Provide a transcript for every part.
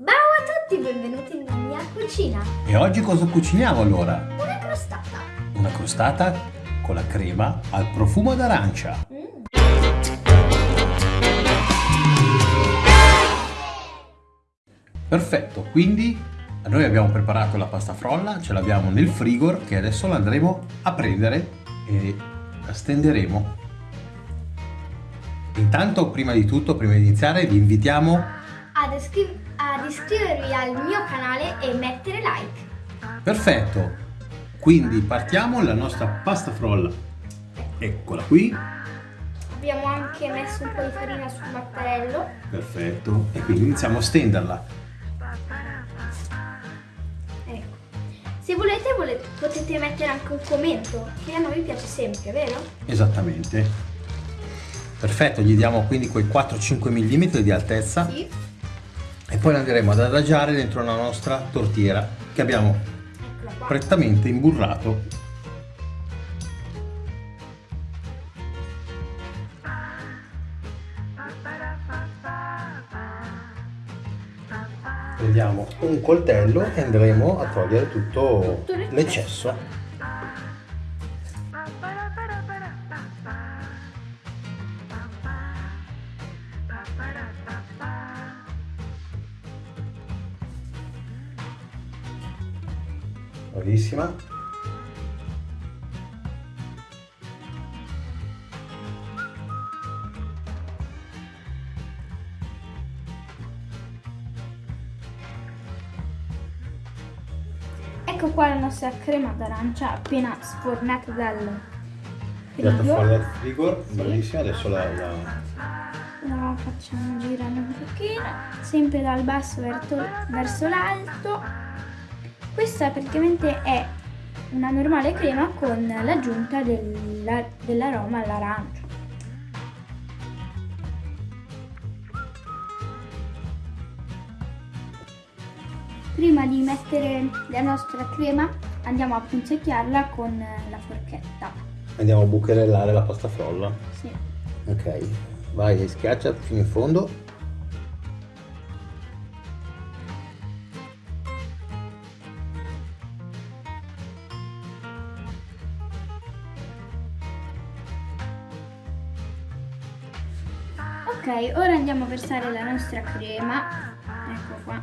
Ciao a tutti, benvenuti nella mia cucina. E oggi cosa cuciniamo allora? Una crostata. Una crostata con la crema al profumo d'arancia. Mm. Perfetto, quindi noi abbiamo preparato la pasta frolla, ce l'abbiamo nel frigor che adesso la andremo a prendere e la stenderemo. Intanto, prima di tutto, prima di iniziare, vi invitiamo Ad, ad iscrivervi al mio canale e mettere like. Perfetto, quindi partiamo la nostra pasta frolla. Eccola qui, Abbiamo anche messo un po' di farina sul mattarello. perfetto, e quindi iniziamo a stenderla. Ecco. Se volete, volete potete mettere anche un commento, che a noi piace sempre, vero? Esattamente. Perfetto, gli diamo quindi quei 4-5 mm di altezza Sì. E poi la andremo ad adagiare dentro la nostra tortiera che abbiamo prettamente imburrato. Prendiamo un coltello e andremo a togliere Tutto l'eccesso. Bravissima. Ecco qua la nostra crema d'arancia appena sfornata dal Tirata frigo. fuori dal frigo, Sì. bravissima, adesso la, la- La facciamo girare un pochino, sempre dal basso verso l'alto. Questa praticamente è una normale crema con l'aggiunta della- dell'aroma all'arancia. Prima di mettere la nostra crema andiamo a punzecchiarla con la forchetta. andiamo a bucherellare la pasta frolla. Sì. Ok, vai schiaccia fino in fondo. Ok, ora andiamo a versare la nostra crema. Ecco qua.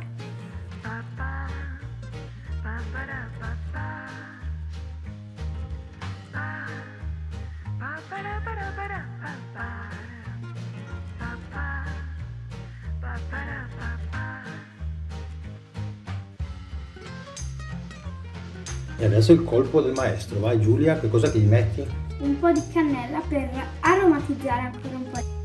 E adesso il colpo del maestro. Vai Giulia, che cosa gli metti? Un po' di cannella per aromatizzare ancora un po'.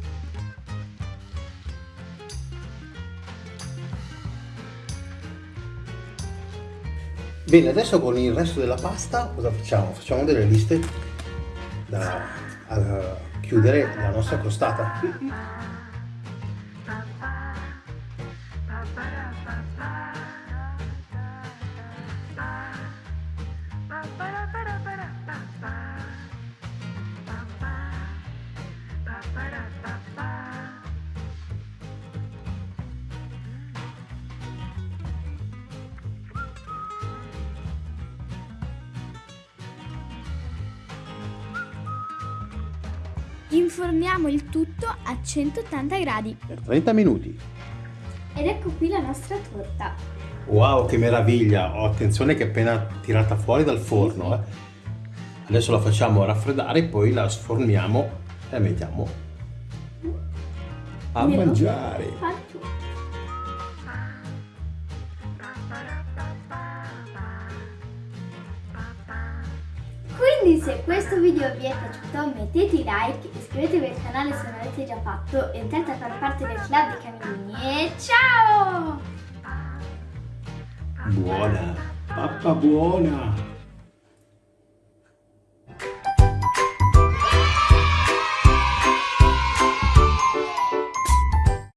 Bene, adesso con il resto della pasta cosa facciamo? Facciamo delle liste da chiudere la nostra crostata. Inforniamo il tutto a 180 gradi. Per 30 minuti. Ed ecco qui la nostra torta. Wow, che meraviglia! Oh, attenzione che è appena tirata fuori dal forno. eh. Adesso la facciamo raffreddare, poi la sforniamo e la mettiamo a Io- mangiare. Quindi se questo video vi è piaciuto mettete like, iscrivetevi al canale se non l'avete già fatto, entrate a far parte del club dei camellini e ciao! Buona, pappa buona.